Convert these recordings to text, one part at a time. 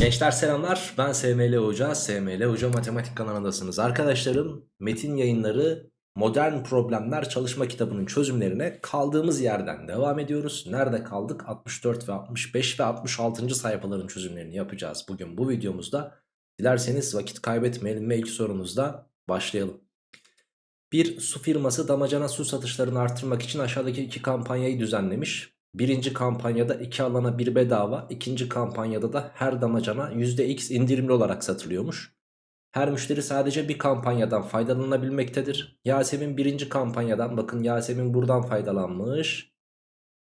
Gençler selamlar. Ben SML Hoca SML Hoca Matematik kanalındasınız. Arkadaşlarım metin yayınları modern problemler çalışma kitabının çözümlerine kaldığımız yerden devam ediyoruz. Nerede kaldık? 64 ve 65 ve 66. sayfaların çözümlerini yapacağız. Bugün bu videomuzda Dilerseniz vakit kaybetmeyelim ve ilk sorumuzda başlayalım. Bir su firması damacana su satışlarını artırmak için aşağıdaki iki kampanyayı düzenlemiş Birinci kampanyada 2 alana 1 bedava, ikinci kampanyada da her damacana %x indirimli olarak satılıyormuş. Her müşteri sadece bir kampanyadan faydalanabilmektedir. Yasemin birinci kampanyadan bakın Yasemin buradan faydalanmış.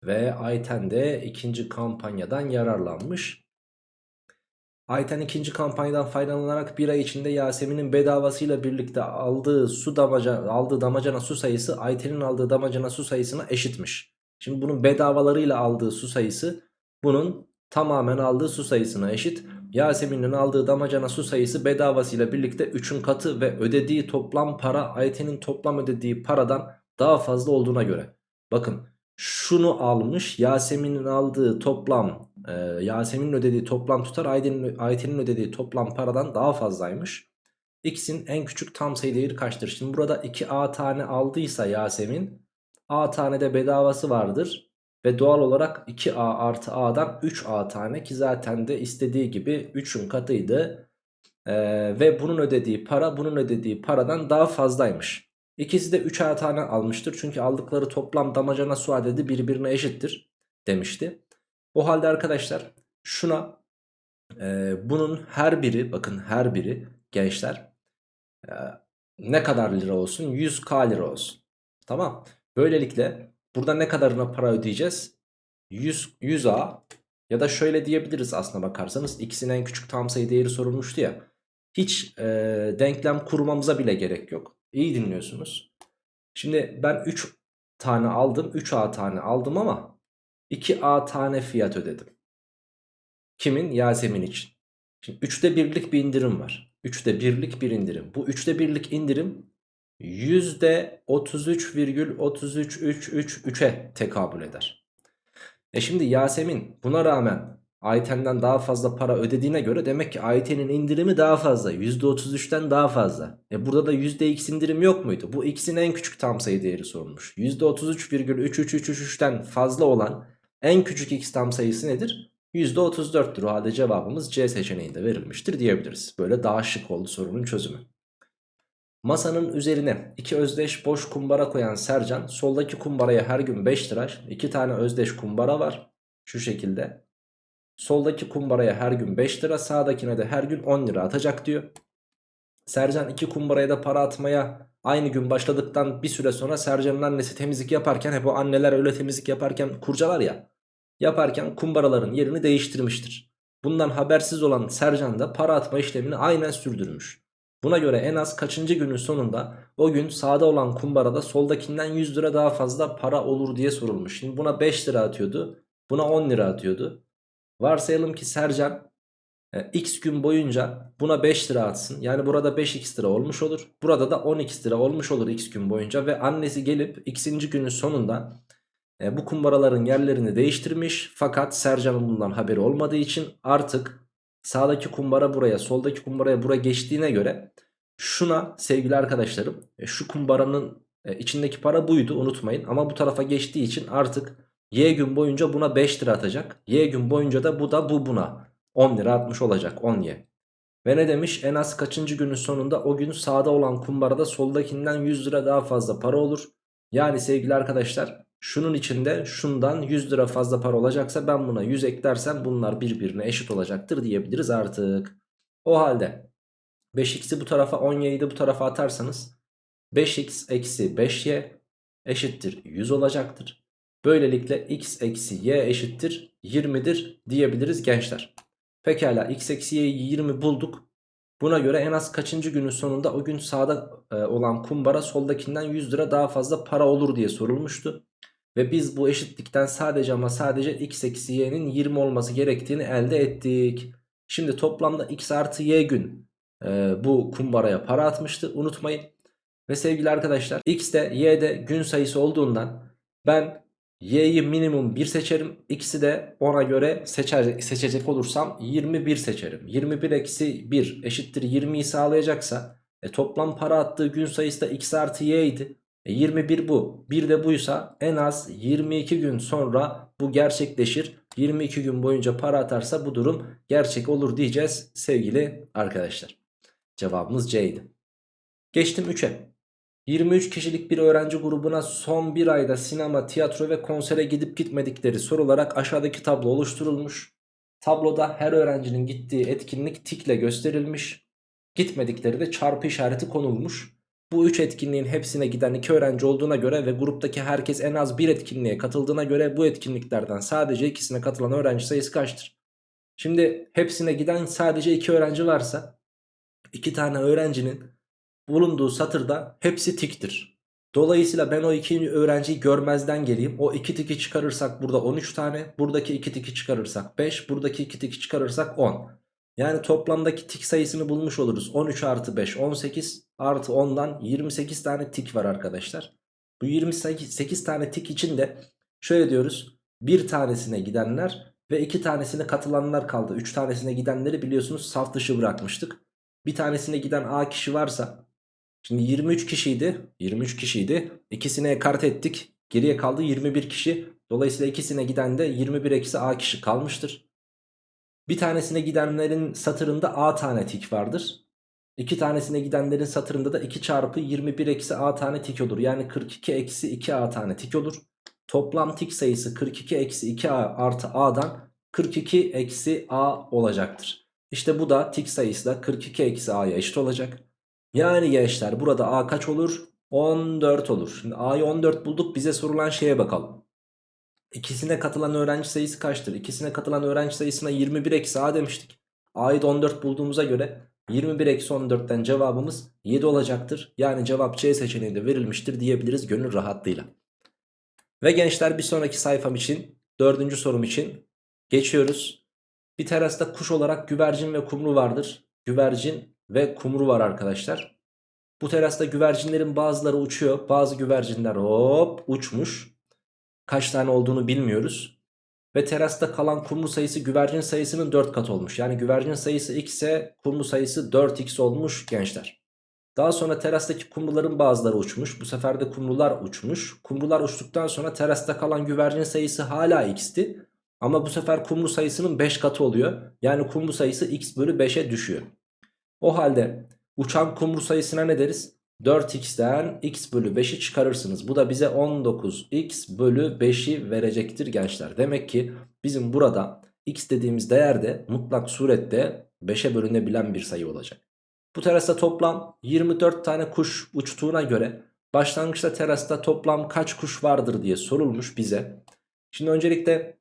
Ve Ayten de ikinci kampanyadan yararlanmış. Ayten ikinci kampanyadan faydalanarak bir ay içinde Yasemin'in bedavasıyla birlikte aldığı su damacana, aldığı damacana su sayısı Ayten'in aldığı damacana su sayısına eşitmiş. Şimdi bunun bedavalarıyla aldığı su sayısı bunun tamamen aldığı su sayısına eşit. Yasemin'in aldığı damacana su sayısı bedavasıyla birlikte 3'ün katı ve ödediği toplam para Ayten'in toplam ödediği paradan daha fazla olduğuna göre. Bakın şunu almış Yasemin'in aldığı toplam e, Yasemin'in ödediği toplam tutar Ayten'in ödediği toplam paradan daha fazlaymış. X'in en küçük tam sayı değeri kaçtır? Şimdi burada 2A tane aldıysa Yasemin A tane de bedavası vardır. Ve doğal olarak 2A artı A'dan 3A tane ki zaten de istediği gibi 3'ün katıydı. Ee, ve bunun ödediği para bunun ödediği paradan daha fazlaymış. İkisi de 3A tane almıştır. Çünkü aldıkları toplam damacana su adedi birbirine eşittir demişti. O halde arkadaşlar şuna e, bunun her biri bakın her biri gençler e, ne kadar lira olsun 100k lira olsun. Tamam. Böylelikle burada ne kadarına para ödeyeceğiz? 100, 100A ya da şöyle diyebiliriz aslına bakarsanız ikisinin en küçük tam sayı değeri sorulmuştu ya. Hiç e, denklem kurmamıza bile gerek yok. İyi dinliyorsunuz. Şimdi ben 3 tane aldım 3A tane aldım ama 2A tane fiyat ödedim. Kimin? Yasemin için. Şimdi 3'te birlik bir indirim var. 3'te birlik bir indirim. Bu 3'te birlik indirim %33,333'e tekabül eder. E şimdi Yasemin buna rağmen Ayten'den daha fazla para ödediğine göre demek ki Ayten'in indirimi daha fazla. %33'ten daha fazla. E burada da %x indirim yok muydu? Bu x'in en küçük tam sayı değeri sorulmuş. %33,3333'ten fazla olan en küçük x tam sayısı nedir? %34'tür. O halde cevabımız C seçeneğinde verilmiştir diyebiliriz. Böyle daha şık oldu sorunun çözümü. Masanın üzerine iki özdeş boş kumbara koyan Sercan soldaki kumbaraya her gün 5 lira iki tane özdeş kumbara var şu şekilde. Soldaki kumbaraya her gün 5 lira sağdakine de her gün 10 lira atacak diyor. Sercan iki kumbaraya da para atmaya aynı gün başladıktan bir süre sonra Sercan'ın annesi temizlik yaparken hep o anneler öyle temizlik yaparken kurcalar ya. Yaparken kumbaraların yerini değiştirmiştir. Bundan habersiz olan Sercan da para atma işlemini aynen sürdürmüş. Buna göre en az kaçıncı günün sonunda o gün sağda olan kumbarada soldakinden 100 lira daha fazla para olur diye sorulmuş. Şimdi buna 5 lira atıyordu. Buna 10 lira atıyordu. Varsayalım ki Sercan e, x gün boyunca buna 5 lira atsın. Yani burada 5x lira olmuş olur. Burada da 10x lira olmuş olur x gün boyunca. Ve annesi gelip x'inci günün sonunda e, bu kumbaraların yerlerini değiştirmiş. Fakat Sercan'ın bundan haberi olmadığı için artık Sağdaki kumbara buraya soldaki kumbaraya buraya geçtiğine göre şuna sevgili arkadaşlarım e, şu kumbaranın e, içindeki para buydu unutmayın. Ama bu tarafa geçtiği için artık y gün boyunca buna 5 lira atacak. Y gün boyunca da bu da bu buna 10 lira atmış olacak 10y. Ve ne demiş en az kaçıncı günün sonunda o gün sağda olan kumbarada soldakinden 100 lira daha fazla para olur. Yani sevgili arkadaşlar Şunun içinde şundan 100 lira fazla para olacaksa ben buna 100 eklersem bunlar birbirine eşit olacaktır diyebiliriz artık. O halde 5x'i bu tarafa 17'yi de bu tarafa atarsanız 5x eksi 5y eşittir 100 olacaktır. Böylelikle x eksi y eşittir 20'dir diyebiliriz gençler. Pekala x eksi y'yi 20 bulduk. Buna göre en az kaçıncı günün sonunda o gün sağda e, olan kumbara soldakinden 100 lira daha fazla para olur diye sorulmuştu. Ve biz bu eşitlikten sadece ama sadece x eksi y'nin 20 olması gerektiğini elde ettik. Şimdi toplamda x artı y gün e, bu kumbaraya para atmıştı unutmayın. Ve sevgili arkadaşlar x de y de gün sayısı olduğundan ben Y'yi minimum 1 seçerim. X'i de ona göre seçer, seçecek olursam 21 seçerim. 21 eksi 1 eşittir 20'yi sağlayacaksa e, toplam para attığı gün sayısı da X artı Y idi. E, 21 bu. Bir de buysa en az 22 gün sonra bu gerçekleşir. 22 gün boyunca para atarsa bu durum gerçek olur diyeceğiz sevgili arkadaşlar. Cevabımız C idi. Geçtim 3'e. 23 kişilik bir öğrenci grubuna son bir ayda sinema, tiyatro ve konsere gidip gitmedikleri sorularak aşağıdaki tablo oluşturulmuş. Tabloda her öğrencinin gittiği etkinlik tikle gösterilmiş. Gitmedikleri de çarpı işareti konulmuş. Bu 3 etkinliğin hepsine giden 2 öğrenci olduğuna göre ve gruptaki herkes en az bir etkinliğe katıldığına göre bu etkinliklerden sadece ikisine katılan öğrenci sayısı kaçtır? Şimdi hepsine giden sadece 2 öğrenci varsa 2 tane öğrencinin bulunduğu satırda hepsi tiktir. Dolayısıyla ben o iki öğrenciyi görmezden geleyim. O iki tiki çıkarırsak burada 13 tane. Buradaki iki tiki çıkarırsak 5. Buradaki iki tiki çıkarırsak 10. Yani toplamdaki tik sayısını bulmuş oluruz. 13 artı 5 18 artı 10'dan 28 tane tik var arkadaşlar. Bu 28 tane tik için de şöyle diyoruz. Bir tanesine gidenler ve iki tanesine katılanlar kaldı. 3 tanesine gidenleri biliyorsunuz saf dışı bırakmıştık. Bir tanesine giden A kişi varsa Şimdi 23 kişiydi. 23 kişiydi. İkisini ekart ettik. Geriye kaldı 21 kişi. Dolayısıyla ikisine giden de 21 eksi A kişi kalmıştır. Bir tanesine gidenlerin satırında A tane tik vardır. İki tanesine gidenlerin satırında da 2 çarpı 21 eksi A tane tik olur. Yani 42 eksi 2 A tane tik olur. Toplam tik sayısı 42 eksi 2 A artı A'dan 42 eksi A olacaktır. İşte bu da tik sayısı da 42 eksi A'ya eşit olacak. Yani gençler burada A kaç olur? 14 olur. Şimdi A'yı 14 bulduk bize sorulan şeye bakalım. İkisine katılan öğrenci sayısı kaçtır? İkisine katılan öğrenci sayısına 21 eksi A demiştik. A'yı da 14 bulduğumuza göre 21 eksi 14'ten cevabımız 7 olacaktır. Yani cevap C seçeneği de verilmiştir diyebiliriz gönül rahatlığıyla. Ve gençler bir sonraki sayfam için dördüncü sorum için geçiyoruz. Bir terasta kuş olarak güvercin ve kumru vardır. Güvercin ve kumru var arkadaşlar. Bu terasta güvercinlerin bazıları uçuyor. Bazı güvercinler hop uçmuş. Kaç tane olduğunu bilmiyoruz. Ve terasta kalan kumru sayısı güvercin sayısının 4 kat olmuş. Yani güvercin sayısı x ise kumru sayısı 4x olmuş gençler. Daha sonra terastaki kumruların bazıları uçmuş. Bu sefer de kumrular uçmuş. Kumrular uçtuktan sonra terasta kalan güvercin sayısı hala x'ti. Ama bu sefer kumru sayısının 5 katı oluyor. Yani kumru sayısı x bölü 5'e düşüyor. O halde uçan kumru sayısına ne deriz? 4x'ten x bölü 5'i çıkarırsınız. Bu da bize 19x bölü 5'i verecektir gençler. Demek ki bizim burada x dediğimiz değer de mutlak surette 5'e bölünebilen bir sayı olacak. Bu terasta toplam 24 tane kuş uçtuğuna göre başlangıçta terasta toplam kaç kuş vardır diye sorulmuş bize. Şimdi öncelikle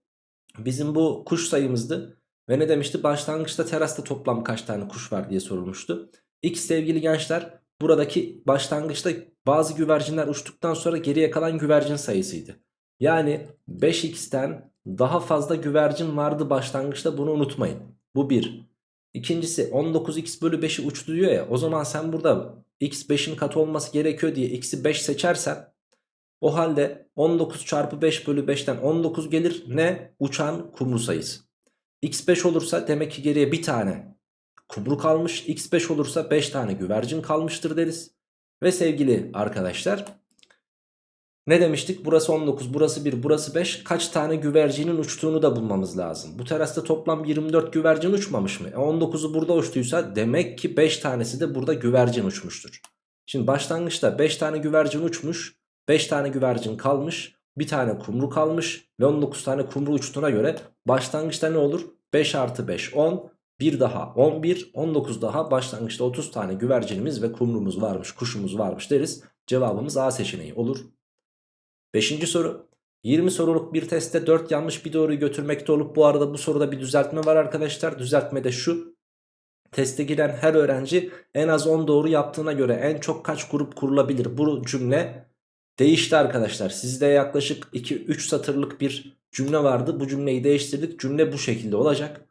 bizim bu kuş sayımızdı. Ve ne demişti? Başlangıçta terasta toplam kaç tane kuş var diye sorulmuştu. X sevgili gençler buradaki başlangıçta bazı güvercinler uçtuktan sonra geriye kalan güvercin sayısıydı. Yani 5x'ten daha fazla güvercin vardı başlangıçta bunu unutmayın. Bu 1. İkincisi 19x bölü 5'i uçtu diyor ya o zaman sen burada x 5'in katı olması gerekiyor diye x'i 5 seçersen o halde 19 çarpı 5 bölü 5'ten 19 gelir ne? Uçan kumru sayısı. X5 olursa demek ki geriye bir tane kumru kalmış. X5 olursa 5 tane güvercin kalmıştır deriz. Ve sevgili arkadaşlar ne demiştik? Burası 19, burası 1, burası 5. Kaç tane güvercinin uçtuğunu da bulmamız lazım. Bu terasta toplam 24 güvercin uçmamış mı? E 19'u burada uçtuysa demek ki 5 tanesi de burada güvercin uçmuştur. Şimdi başlangıçta 5 tane güvercin uçmuş. 5 tane güvercin kalmış. Bir tane kumru kalmış ve 19 tane kumru uçtuğuna göre başlangıçta ne olur? 5 artı 5 10 bir daha 11 19 daha başlangıçta 30 tane güvercinimiz ve kumrumuz varmış kuşumuz varmış deriz. Cevabımız A seçeneği olur. 5. soru 20 soruluk bir testte 4 yanlış bir doğruyu götürmekte olup bu arada bu soruda bir düzeltme var arkadaşlar. Düzeltme de şu. Teste giren her öğrenci en az 10 doğru yaptığına göre en çok kaç grup kurulabilir? Bu cümle değişti arkadaşlar. Sizde yaklaşık 2-3 satırlık bir cümle vardı. Bu cümleyi değiştirdik. Cümle bu şekilde olacak.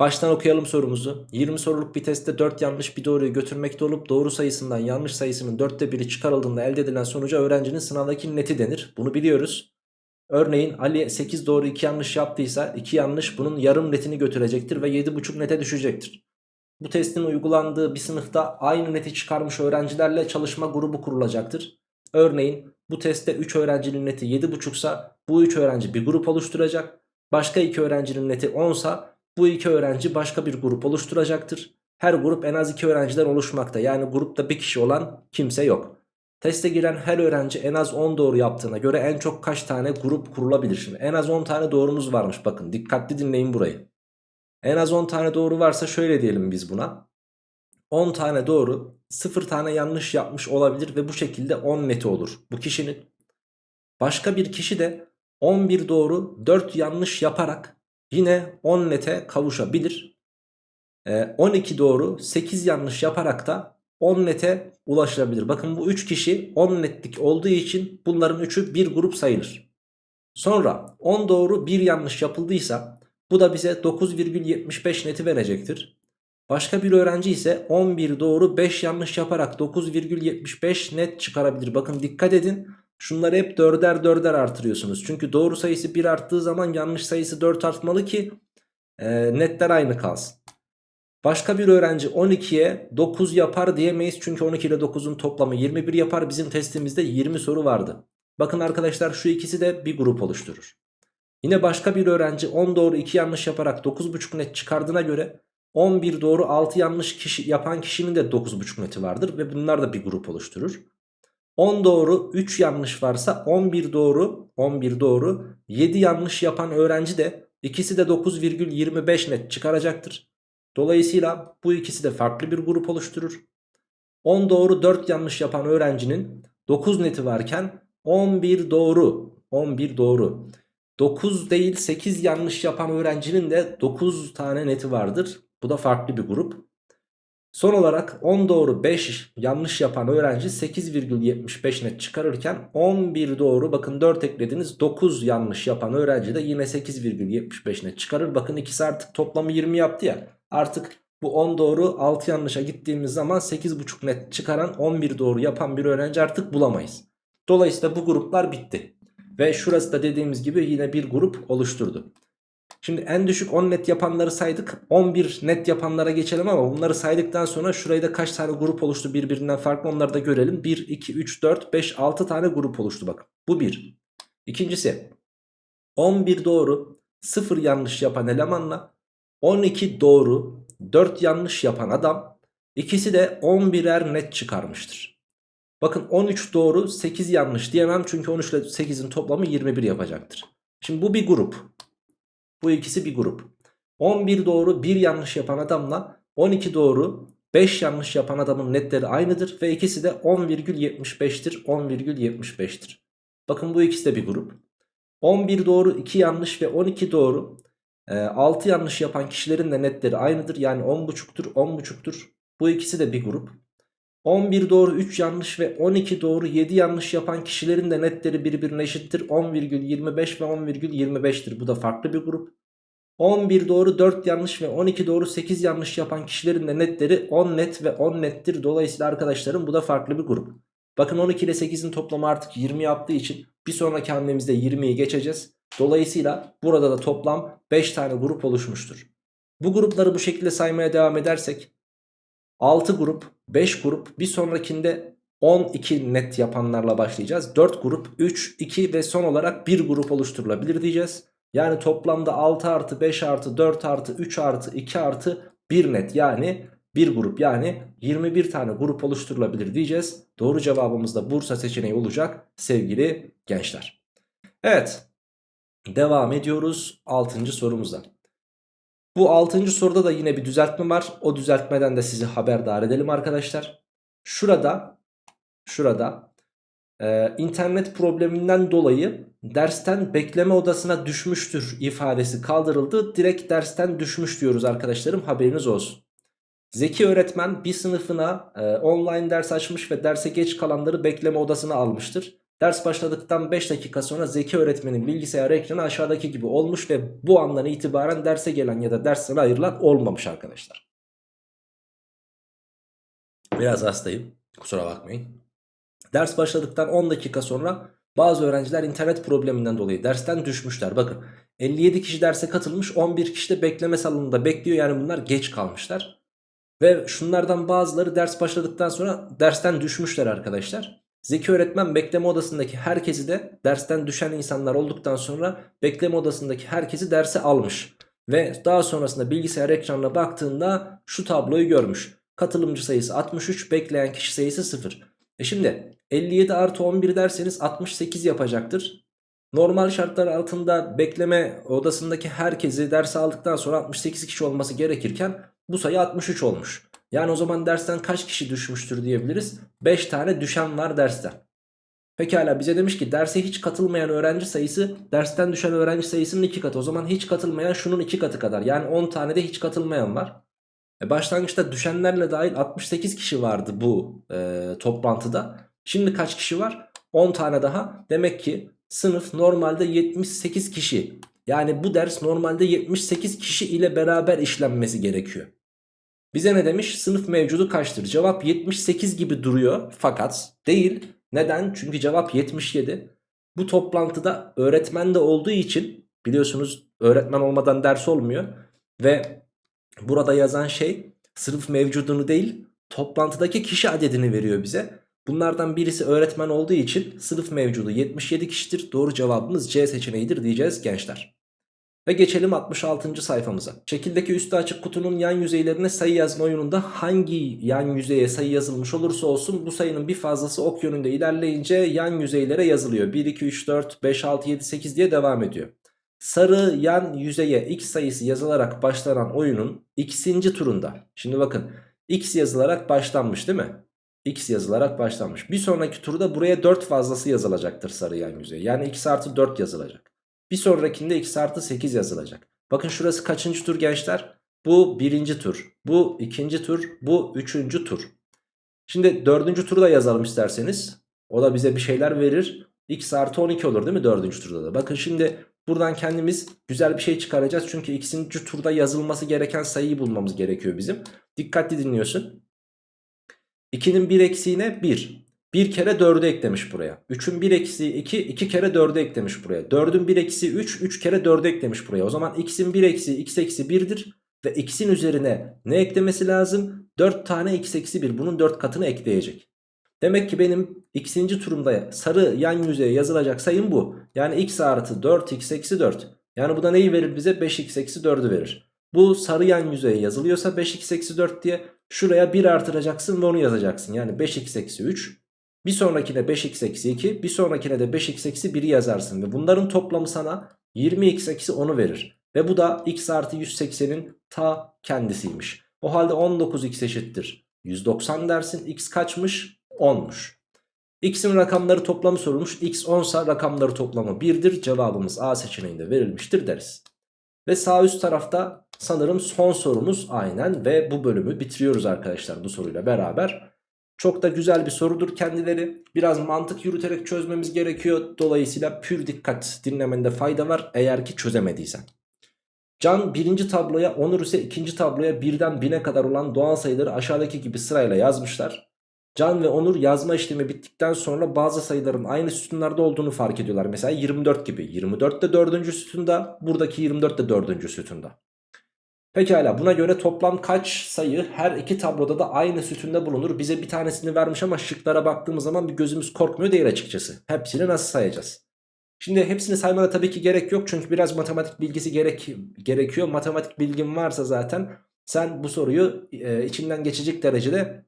Baştan okuyalım sorumuzu. 20 soruluk bir testte 4 yanlış bir doğruyu götürmekte olup doğru sayısından yanlış sayısının 4'te 1'i çıkarıldığında elde edilen sonuca öğrencinin sınavdaki neti denir. Bunu biliyoruz. Örneğin Ali 8 doğru 2 yanlış yaptıysa 2 yanlış bunun yarım netini götürecektir ve 7,5 nete düşecektir. Bu testin uygulandığı bir sınıfta aynı neti çıkarmış öğrencilerle çalışma grubu kurulacaktır. Örneğin bu testte 3 öğrencinin neti 7,5 sa bu 3 öğrenci bir grup oluşturacak. Başka 2 öğrencinin neti 10 sa bu 2 öğrenci başka bir grup oluşturacaktır. Her grup en az 2 öğrenciden oluşmakta. Yani grupta bir kişi olan kimse yok. Teste giren her öğrenci en az 10 doğru yaptığına göre en çok kaç tane grup kurulabilir? Şimdi en az 10 tane doğrumuz varmış bakın dikkatli dinleyin burayı. En az 10 tane doğru varsa şöyle diyelim biz buna. 10 tane doğru 0 tane yanlış yapmış olabilir ve bu şekilde 10 neti olur bu kişinin. Başka bir kişi de 11 doğru 4 yanlış yaparak yine 10 nete kavuşabilir. Ee, 12 doğru 8 yanlış yaparak da 10 nete ulaşılabilir. Bakın bu 3 kişi 10 netlik olduğu için bunların 3'ü bir grup sayılır. Sonra 10 doğru 1 yanlış yapıldıysa bu da bize 9,75 neti verecektir. Başka bir öğrenci ise 11 doğru 5 yanlış yaparak 9,75 net çıkarabilir. Bakın dikkat edin. Şunları hep dörder dörder artırıyorsunuz. Çünkü doğru sayısı 1 arttığı zaman yanlış sayısı 4 artmalı ki e, netler aynı kalsın. Başka bir öğrenci 12'ye 9 yapar diyemeyiz. Çünkü 12 ile 9'un toplamı 21 yapar. Bizim testimizde 20 soru vardı. Bakın arkadaşlar şu ikisi de bir grup oluşturur. Yine başka bir öğrenci 10 doğru 2 yanlış yaparak 9,5 net çıkardığına göre 11 doğru 6 yanlış kişi yapan kişinin de 9,5 neti vardır ve bunlar da bir grup oluşturur. 10 doğru 3 yanlış varsa 11 doğru 11 doğru 7 yanlış yapan öğrenci de ikisi de 9,25 net çıkaracaktır. Dolayısıyla bu ikisi de farklı bir grup oluşturur. 10 doğru 4 yanlış yapan öğrencinin 9 neti varken 11 doğru 11 doğru 9 değil 8 yanlış yapan öğrencinin de 9 tane neti vardır. Bu da farklı bir grup. Son olarak 10 doğru 5 yanlış yapan öğrenci 8,75 net çıkarırken 11 doğru bakın 4 eklediniz 9 yanlış yapan öğrenci de yine 8,75 net çıkarır. Bakın ikisi artık toplamı 20 yaptı ya artık bu 10 doğru 6 yanlışa gittiğimiz zaman 8,5 net çıkaran 11 doğru yapan bir öğrenci artık bulamayız. Dolayısıyla bu gruplar bitti. Ve şurası da dediğimiz gibi yine bir grup oluşturdu. Şimdi en düşük 10 net yapanları saydık. 11 net yapanlara geçelim ama bunları saydıktan sonra şurayı da kaç tane grup oluştu birbirinden farklı onları da görelim. 1, 2, 3, 4, 5, 6 tane grup oluştu bakın. Bu bir. İkincisi 11 doğru 0 yanlış yapan elemanla 12 doğru 4 yanlış yapan adam ikisi de 11'er net çıkarmıştır. Bakın 13 doğru 8 yanlış diyemem çünkü 13 ile 8'in toplamı 21 yapacaktır. Şimdi bu bir grup. Bu ikisi bir grup. 11 doğru 1 yanlış yapan adamla 12 doğru 5 yanlış yapan adamın netleri aynıdır ve ikisi de 10,75'tir 10,75'tir. Bakın bu ikisi de bir grup. 11 doğru 2 yanlış ve 12 doğru 6 yanlış yapan kişilerin de netleri aynıdır. Yani 10.5'tur 10.5'tur. Bu ikisi de bir grup. 11 doğru 3 yanlış ve 12 doğru 7 yanlış yapan kişilerin de netleri birbirine eşittir. 10,25 ve 10,25'tir. Bu da farklı bir grup. 11 doğru 4 yanlış ve 12 doğru 8 yanlış yapan kişilerin de netleri 10 net ve 10 nettir. Dolayısıyla arkadaşlarım bu da farklı bir grup. Bakın 12 ile 8'in toplamı artık 20 yaptığı için bir sonraki hamlemizde 20'yi geçeceğiz. Dolayısıyla burada da toplam 5 tane grup oluşmuştur. Bu grupları bu şekilde saymaya devam edersek 6 grup, 5 grup bir sonrakinde 12 net yapanlarla başlayacağız. 4 grup, 3, 2 ve son olarak 1 grup oluşturulabilir diyeceğiz. Yani toplamda 6 artı 5 artı 4 artı 3 artı 2 artı 1 net yani bir grup yani 21 tane grup oluşturulabilir diyeceğiz. Doğru cevabımız da Bursa seçeneği olacak sevgili gençler. Evet devam ediyoruz 6. sorumuza. Bu 6. soruda da yine bir düzeltme var. O düzeltmeden de sizi haberdar edelim arkadaşlar. Şurada şurada e, internet probleminden dolayı dersten bekleme odasına düşmüştür ifadesi kaldırıldı. Direkt dersten düşmüş diyoruz arkadaşlarım haberiniz olsun. Zeki öğretmen bir sınıfına e, online ders açmış ve derse geç kalanları bekleme odasına almıştır. Ders başladıktan 5 dakika sonra Zeki öğretmenin bilgisayar ekranı aşağıdaki gibi olmuş ve bu andan itibaren derse gelen ya da dersten ayrılan olmamış arkadaşlar. Biraz hastayım kusura bakmayın. Ders başladıktan 10 dakika sonra Bazı öğrenciler internet probleminden dolayı dersten düşmüşler. Bakın 57 kişi derse katılmış 11 kişi de bekleme salonunda bekliyor. Yani bunlar geç kalmışlar. Ve şunlardan bazıları ders başladıktan sonra dersten düşmüşler arkadaşlar. Zeki öğretmen bekleme odasındaki herkesi de dersten düşen insanlar olduktan sonra bekleme odasındaki herkesi derse almış. Ve daha sonrasında bilgisayar ekranına baktığında şu tabloyu görmüş. Katılımcı sayısı 63, bekleyen kişi sayısı 0. E şimdi 57 artı 11 derseniz 68 yapacaktır. Normal şartlar altında bekleme odasındaki herkesi derse aldıktan sonra 68 kişi olması gerekirken bu sayı 63 olmuş. Yani o zaman dersten kaç kişi düşmüştür diyebiliriz. 5 tane düşen var dersten. Pekala bize demiş ki derse hiç katılmayan öğrenci sayısı dersten düşen öğrenci sayısının 2 katı. O zaman hiç katılmayan şunun 2 katı kadar. Yani 10 tane de hiç katılmayan var. E başlangıçta düşenlerle dahil 68 kişi vardı bu e, toplantıda. Şimdi kaç kişi var? 10 tane daha. Demek ki sınıf normalde 78 kişi. Yani bu ders normalde 78 kişi ile beraber işlenmesi gerekiyor. Bize ne demiş? Sınıf mevcudu kaçtır? Cevap 78 gibi duruyor fakat değil. Neden? Çünkü cevap 77. Bu toplantıda öğretmen de olduğu için biliyorsunuz öğretmen olmadan ders olmuyor. Ve burada yazan şey sınıf mevcudunu değil toplantıdaki kişi adedini veriyor bize. Bunlardan birisi öğretmen olduğu için sınıf mevcudu 77 kişidir. Doğru cevabımız C seçeneğidir diyeceğiz gençler. Ve geçelim 66. sayfamıza. Şekildeki üstü açık kutunun yan yüzeylerine sayı yazma oyununda hangi yan yüzeye sayı yazılmış olursa olsun bu sayının bir fazlası ok yönünde ilerleyince yan yüzeylere yazılıyor. 1, 2, 3, 4, 5, 6, 7, 8 diye devam ediyor. Sarı yan yüzeye x sayısı yazılarak başlanan oyunun ikinci turunda. Şimdi bakın x yazılarak başlanmış değil mi? x yazılarak başlanmış. Bir sonraki turda buraya 4 fazlası yazılacaktır sarı yan yüzeye. Yani x artı 4 yazılacak. Bir sonrakinde x artı 8 yazılacak. Bakın şurası kaçıncı tur gençler? Bu birinci tur. Bu ikinci tur. Bu üçüncü tur. Şimdi dördüncü turu da yazalım isterseniz. O da bize bir şeyler verir. x artı 12 olur değil mi dördüncü turda da? Bakın şimdi buradan kendimiz güzel bir şey çıkaracağız. Çünkü ikinci turda yazılması gereken sayıyı bulmamız gerekiyor bizim. Dikkatli dinliyorsun. 2'nin 1 eksiğine 1. 1 kere 4'ü eklemiş buraya. 3'ün 1 eksiği 2, 2 kere 4'ü eklemiş buraya. 4'ün 1 eksiği 3, 3 kere 4'ü eklemiş buraya. O zaman x'in 1 eksiği x eksi 1'dir. Ve x'in üzerine ne eklemesi lazım? 4 tane x eksi 1. Bunun 4 katını ekleyecek. Demek ki benim x'inci turumda sarı yan yüzeye yazılacak sayım bu. Yani x artı 4x eksi 4. Yani bu da neyi verir bize? 5x eksi 4'ü verir. Bu sarı yan yüzeye yazılıyorsa 5x eksi 4 diye şuraya 1 artıracaksın ve onu yazacaksın. Yani 5x eksi 3 bir sonrakine 5x eksi 2 bir sonrakine de 5x eksi 1'i yazarsın. Ve bunların toplamı sana 20x eksi 10'u verir. Ve bu da x artı 180'in ta kendisiymiş. O halde 19x eşittir. 190 dersin x kaçmış? 10'muş. X'in rakamları toplamı sorulmuş. X 10 sa rakamları toplamı 1'dir. Cevabımız A seçeneğinde verilmiştir deriz. Ve sağ üst tarafta sanırım son sorumuz aynen ve bu bölümü bitiriyoruz arkadaşlar bu soruyla beraber. Çok da güzel bir sorudur kendileri. Biraz mantık yürüterek çözmemiz gerekiyor. Dolayısıyla pür dikkat dinlemende fayda var eğer ki çözemediysen. Can birinci tabloya, Onur ise ikinci tabloya birden bine kadar olan doğal sayıları aşağıdaki gibi sırayla yazmışlar. Can ve Onur yazma işlemi bittikten sonra bazı sayıların aynı sütunlarda olduğunu fark ediyorlar. Mesela 24 gibi. 24 de 4. sütunda, buradaki 24 de 4. sütunda. Pekala buna göre toplam kaç sayı her iki tabloda da aynı sütunda bulunur? Bize bir tanesini vermiş ama şıklara baktığımız zaman bir gözümüz korkmuyor değil açıkçası. Hepsini nasıl sayacağız? Şimdi hepsini saymana tabii ki gerek yok çünkü biraz matematik bilgisi gerek, gerekiyor. Matematik bilgin varsa zaten sen bu soruyu e, içinden geçecek derecede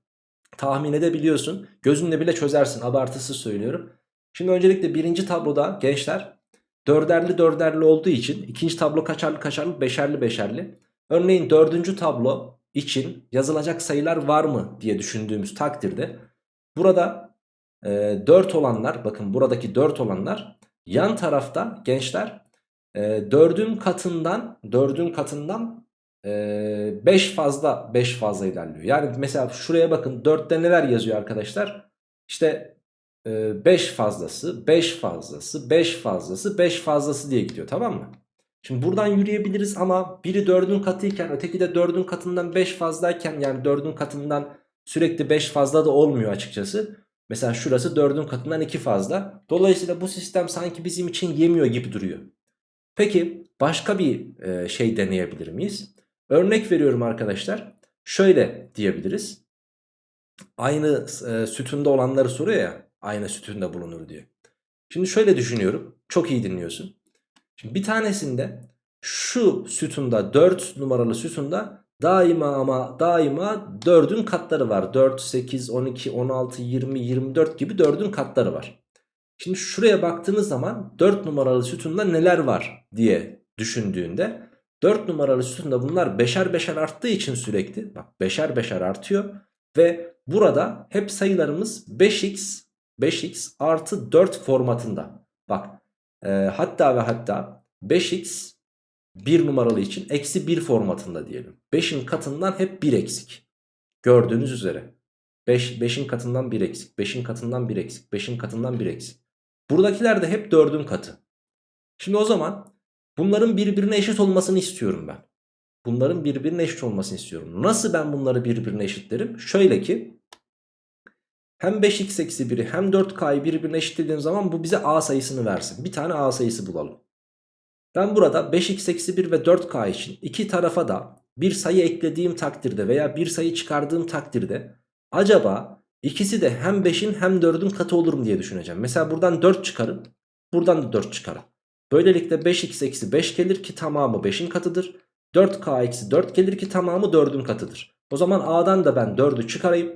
tahmin edebiliyorsun. Gözünle bile çözersin abartısız söylüyorum. Şimdi öncelikle birinci tabloda gençler dörderli dörderli olduğu için ikinci tablo kaçarlı kaçarlı beşerli beşerli. Örneğin dördüncü tablo için yazılacak sayılar var mı diye düşündüğümüz takdirde burada e, 4 olanlar bakın buradaki 4 olanlar yan tarafta gençler e, 4'ün katından 4'ün katından 5 e, fazla 5 fazla ilerliyor. Yani mesela şuraya bakın 4'te neler yazıyor arkadaşlar? İşte 5 e, fazlası 5 fazlası 5 fazlası 5 fazlası diye gidiyor tamam mı? Şimdi buradan yürüyebiliriz ama biri 4'ün katıyken öteki de 4'ün katından 5 fazlayken yani 4'ün katından sürekli 5 fazla da olmuyor açıkçası. Mesela şurası 4'ün katından 2 fazla. Dolayısıyla bu sistem sanki bizim için yemiyor gibi duruyor. Peki başka bir e, şey deneyebilir miyiz? Örnek veriyorum arkadaşlar. Şöyle diyebiliriz. Aynı e, sütunda olanları soruyor ya. Aynı sütunda bulunur diyor. Şimdi şöyle düşünüyorum. Çok iyi dinliyorsun. Şimdi bir tanesinde şu sütunda 4 numaralı sütunda daima ama daima 4'ün katları var. 4, 8, 12, 16, 20, 24 gibi 4'ün katları var. Şimdi şuraya baktığınız zaman 4 numaralı sütunda neler var diye düşündüğünde 4 numaralı sütunda bunlar beşer beşer arttığı için sürekli bak beşer beşer artıyor ve burada hep sayılarımız 5x 5x artı 4 formatında. Bak e, hatta ve hatta 5x 1 numaralı için eksi 1 formatında diyelim. 5'in katından hep 1 eksik. Gördüğünüz üzere. 5, 5'in katından 1 eksik. 5'in katından 1 eksik. 5'in katından 1 eksik. Buradakiler de hep 4'ün katı. Şimdi o zaman bunların birbirine eşit olmasını istiyorum ben. Bunların birbirine eşit olmasını istiyorum. Nasıl ben bunları birbirine eşitlerim? Şöyle ki hem 5x eksi 1'i hem 4k'yı birbirine eşitlediğim zaman bu bize a sayısını versin. Bir tane a sayısı bulalım. Ben burada 5x eksi 1 ve 4k için iki tarafa da bir sayı eklediğim takdirde veya bir sayı çıkardığım takdirde acaba ikisi de hem 5'in hem 4'ün katı olur mu diye düşüneceğim. Mesela buradan 4 çıkarım buradan da 4 çıkarım. Böylelikle 5x eksi 5 gelir ki tamamı 5'in katıdır. 4k eksi 4 gelir ki tamamı 4'ün katıdır. O zaman A'dan da ben 4'ü çıkarayım.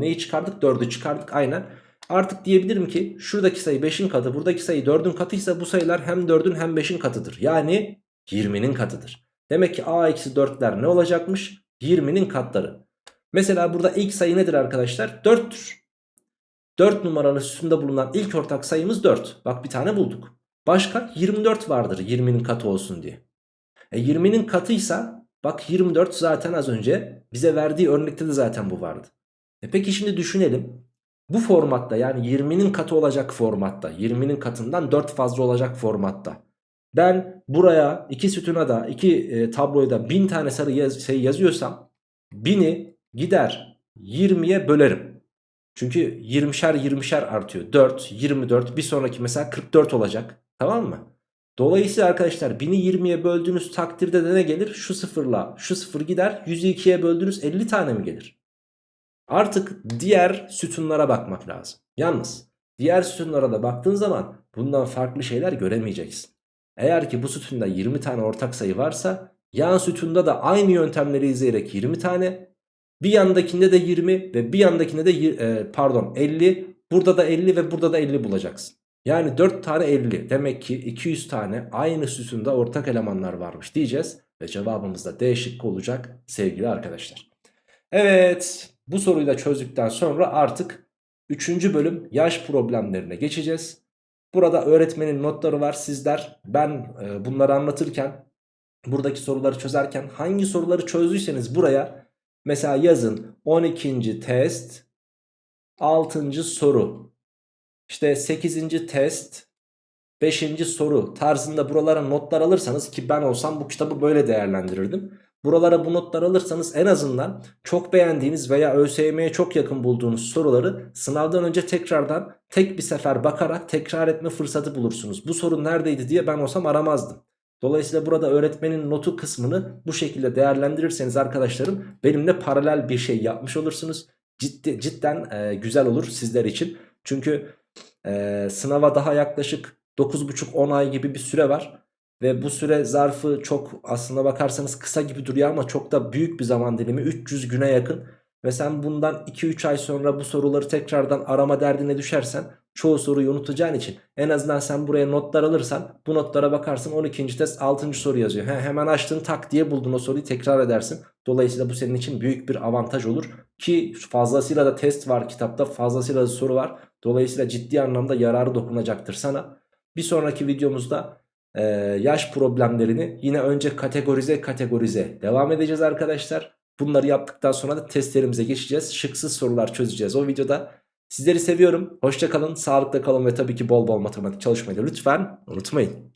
Neyi çıkardık? 4'ü çıkardık aynen. Artık diyebilirim ki şuradaki sayı 5'in katı buradaki sayı 4'ün katıysa bu sayılar hem 4'ün hem 5'in katıdır. Yani 20'nin katıdır. Demek ki A eksi 4'ler ne olacakmış? 20'nin katları. Mesela burada ilk sayı nedir arkadaşlar? 4'tür. 4 numaralı sütunda bulunan ilk ortak sayımız 4. Bak bir tane bulduk. Başka 24 vardır 20'nin katı olsun diye. E 20'nin katıysa bak 24 zaten az önce bize verdiği örnekte de zaten bu vardı. E peki şimdi düşünelim. Bu formatta yani 20'nin katı olacak formatta 20'nin katından 4 fazla olacak formatta. Ben buraya iki sütuna da iki e, tabloya da 1000 tane sarı yaz, şey yazıyorsam 1000'i gider 20'ye bölerim. Çünkü 20'şer 20'şer artıyor. 4, 24 bir sonraki mesela 44 olacak. Tamam mı? Dolayısıyla arkadaşlar 1000'i 20'ye böldüğünüz takdirde de ne gelir? Şu sıfırla şu sıfır gider. 100'ü 2'ye böldüğünüz 50 tane mi gelir? Artık diğer sütunlara bakmak lazım. Yalnız diğer sütunlara da baktığın zaman bundan farklı şeyler göremeyeceksin. Eğer ki bu sütunda 20 tane ortak sayı varsa yan sütunda da aynı yöntemleri izleyerek 20 tane bir yandakinde de 20 ve bir yandakinde de e, pardon 50 burada da 50 ve burada da 50 bulacaksın. Yani 4 tane 50 demek ki 200 tane aynı sütunda ortak elemanlar varmış diyeceğiz ve cevabımız da D şıkkı olacak sevgili arkadaşlar. Evet bu soruyu da çözdükten sonra artık 3. bölüm yaş problemlerine geçeceğiz. Burada öğretmenin notları var sizler ben e, bunları anlatırken buradaki soruları çözerken hangi soruları çözdüyseniz buraya mesela yazın 12. test 6. soru işte 8. test 5. soru tarzında buralara notlar alırsanız ki ben olsam bu kitabı böyle değerlendirirdim. Buralara bu notlar alırsanız en azından çok beğendiğiniz veya ÖSYM'ye çok yakın bulduğunuz soruları sınavdan önce tekrardan tek bir sefer bakarak tekrar etme fırsatı bulursunuz. Bu soru neredeydi diye ben olsam aramazdım. Dolayısıyla burada öğretmenin notu kısmını bu şekilde değerlendirirseniz arkadaşlarım benimle paralel bir şey yapmış olursunuz. Ciddi, cidden e, güzel olur sizler için. Çünkü e, sınava daha yaklaşık 9,5-10 ay gibi bir süre var. Ve bu süre zarfı çok aslında bakarsanız kısa gibi duruyor ama çok da büyük bir zaman dilimi 300 güne yakın. Ve sen bundan 2-3 ay sonra bu soruları tekrardan arama derdine düşersen çoğu soruyu unutacağın için en azından sen buraya notlar alırsan bu notlara bakarsın 12. test 6. soru yazıyor. He, hemen açtın tak diye buldun o soruyu tekrar edersin. Dolayısıyla bu senin için büyük bir avantaj olur. Ki fazlasıyla da test var kitapta fazlasıyla da soru var. Dolayısıyla ciddi anlamda yararı dokunacaktır sana. Bir sonraki videomuzda e, yaş problemlerini yine önce kategorize kategorize devam edeceğiz arkadaşlar. Bunları yaptıktan sonra da testlerimize geçeceğiz. Şıksız sorular çözeceğiz o videoda. Sizleri seviyorum. Hoşçakalın, sağlıkla kalın ve tabii ki bol bol matematik çalışmayı lütfen unutmayın.